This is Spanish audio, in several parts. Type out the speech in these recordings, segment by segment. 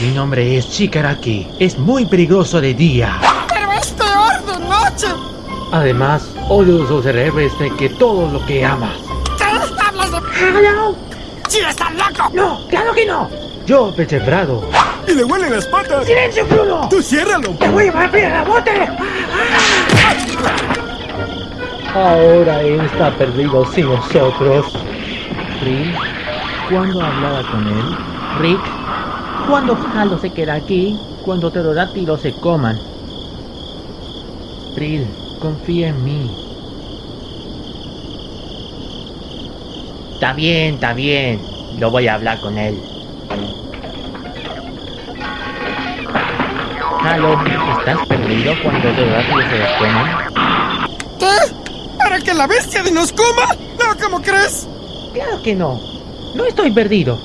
Mi nombre es Shikaraki. Es muy peligroso de día. Pero es peor de noche. Además, odio los superhéroes de que todo lo que amas. ¿Qué hablas de...? ¡Hello! ¡Sí, estás loco! ¡No! ¡Claro que no! Yo, Pechebrado. ¡Y le huelen las patas! ¡Silencio, Bruno! ¡Tú ciérralo! ¡Te voy a llevar a bote! Ahora él está perdido sin nosotros. Rick, ¿cuándo hablaba con él? Rick, ¿cuándo Halo se queda aquí? Cuando pterodáctilos se coman. Prill, confía en mí. Está bien, está bien. Lo voy a hablar con él. Halo, ¿estás perdido cuando pterodáctilos se los coman? ¿Qué? ¿Para que la bestia de nos coma? No, ¿cómo crees? Claro que no. No estoy perdido.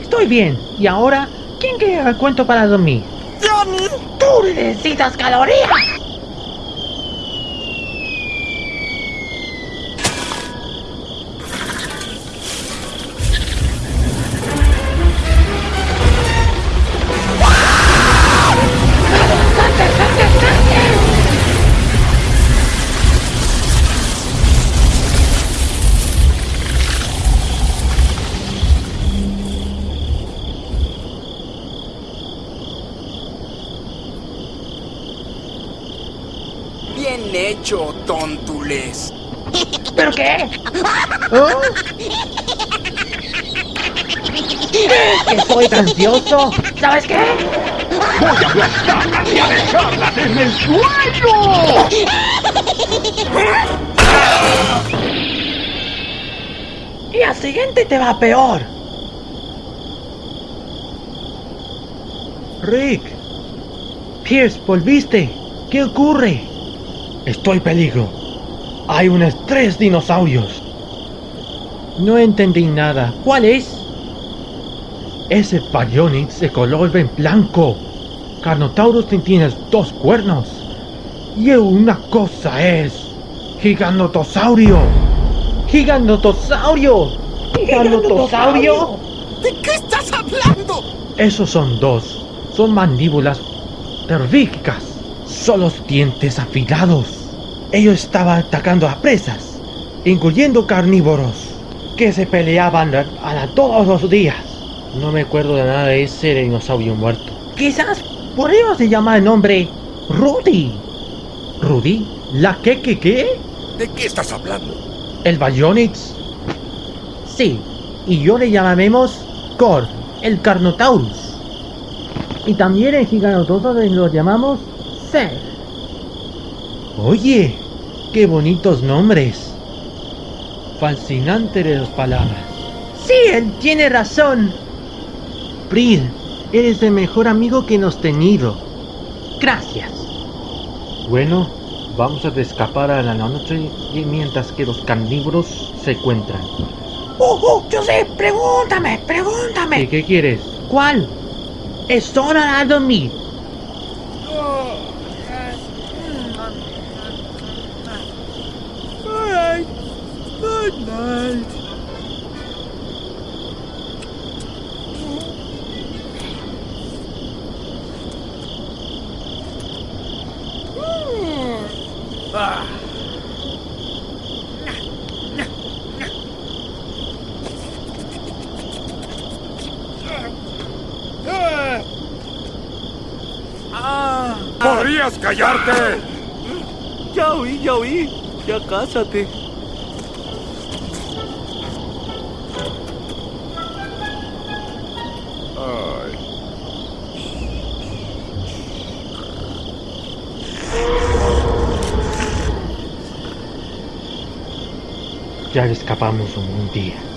Estoy bien. ¿Y ahora? ¿Quién el cuento para dormir? ¡Johnny! ¡Tú necesitas calorías! Bien hecho, tontules. ¿Pero qué? ¿Oh? ¿Que soy grandioso? ¿Sabes qué? ¡Y a dejarlas en el suelo! Y al siguiente te va peor. Rick. Pierce, ¿volviste? ¿Qué ocurre? Estoy peligro. Hay unos tres dinosaurios. No entendí nada. ¿Cuál es? Ese Baryonyx de color en blanco. Carnotaurus tiene dos cuernos. Y una cosa es... Gigantosaurio. Gigantosaurio. Gigantosaurio. ¿De qué estás hablando? Esos son dos. Son mandíbulas terríficas. Son los dientes afilados. Ellos estaban atacando a presas, incluyendo carnívoros, que se peleaban a, a todos los días. No me acuerdo de nada de ese dinosaurio muerto. Quizás por ello se llama el nombre Rudy. ¿Rudy? ¿La qué qué qué? ¿De qué estás hablando? ¿El Baryonyx? Sí, y yo le llamaremos Cor, el Carnotaurus. Y también el Giganotosaurus lo llamamos Seth. Oye, qué bonitos nombres. Fascinante de las palabras. Sí, él tiene razón. Pril, eres el mejor amigo que hemos tenido. Gracias. Bueno, vamos a escapar a la noche y mientras que los carnívoros se encuentran. ¡Oh, oh! Yo sé, pregúntame, pregúntame. ¿Qué, qué quieres? ¿Cuál? Es hora de dormir. ¡Podrías callarte! Ya oí, ya oí. Ya cásate. Ya escapamos un día.